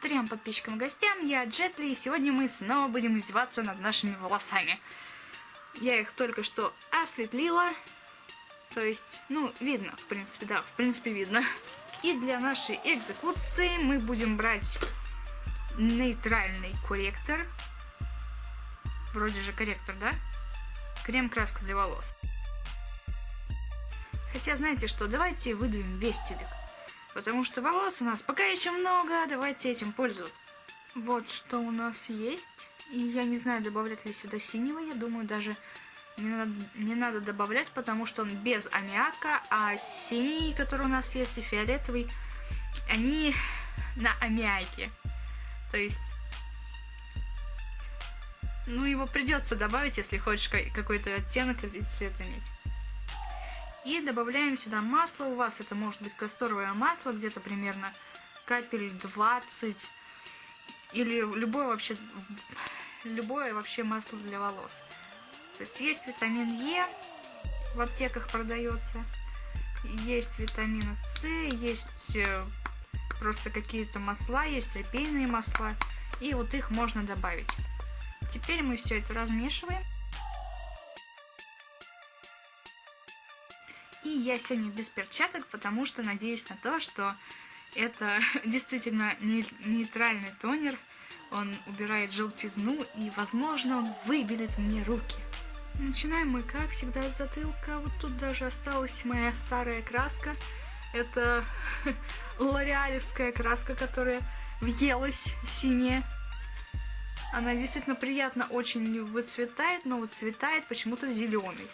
трем подписчикам и гостям, я Джетли, и сегодня мы снова будем издеваться над нашими волосами. Я их только что осветлила, то есть, ну, видно, в принципе, да, в принципе видно. И для нашей экзекуции мы будем брать нейтральный корректор. Вроде же корректор, да? Крем-краска для волос. Хотя, знаете что, давайте выдуем весь тюбик. Потому что волос у нас пока еще много, давайте этим пользоваться. Вот что у нас есть. И я не знаю, добавлять ли сюда синего, я думаю, даже не надо, не надо добавлять, потому что он без аммиака, а синий, который у нас есть, и фиолетовый, они на аммиаке. То есть, ну, его придется добавить, если хочешь какой-то оттенок или цвет иметь. И добавляем сюда масло. У вас это может быть касторовое масло, где-то примерно капель 20. Или любое вообще, любое вообще масло для волос. То есть есть витамин Е, в аптеках продается. Есть витамин С, есть э, просто какие-то масла, есть репейные масла. И вот их можно добавить. Теперь мы все это размешиваем. Я сегодня без перчаток, потому что надеюсь на то, что это действительно нейтральный тонер. Он убирает желтизну и, возможно, он выбелит мне руки. Начинаем мы, как всегда, с затылка. Вот тут даже осталась моя старая краска. Это лореалевская краска, которая въелась синяя. Она действительно приятно очень выцветает, но выцветает почему-то в зеленый.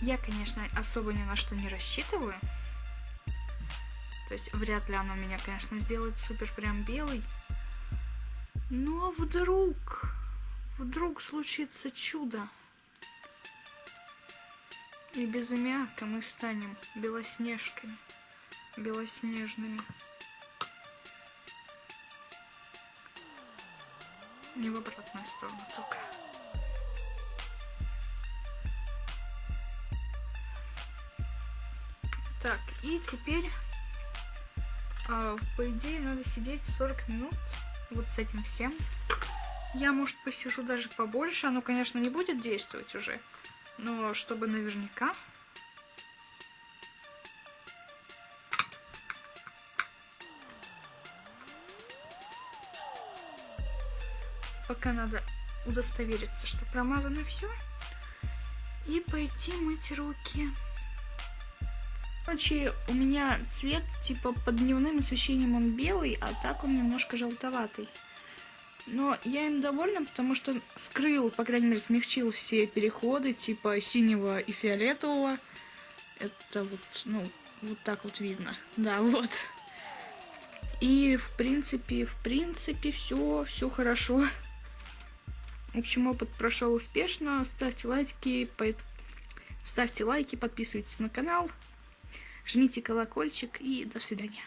Я, конечно, особо ни на что не рассчитываю. То есть вряд ли оно меня, конечно, сделает супер прям белый. Но вдруг, вдруг случится чудо. И без аммиака мы станем белоснежками, белоснежными. Не в обратную сторону только. Так, и теперь, э, по идее, надо сидеть 40 минут вот с этим всем. Я, может, посижу даже побольше. Оно, конечно, не будет действовать уже. Но чтобы наверняка... Пока надо удостовериться, что промазано все. И пойти мыть руки. Короче, у меня цвет, типа, под дневным освещением он белый, а так он немножко желтоватый. Но я им довольна, потому что скрыл, по крайней мере, смягчил все переходы, типа синего и фиолетового. Это вот, ну, вот так вот видно. Да, вот. И, в принципе, в принципе, все, все хорошо. В общем, опыт прошел успешно. Ставьте лайки, ставьте лайки, подписывайтесь на канал, жмите колокольчик и до свидания.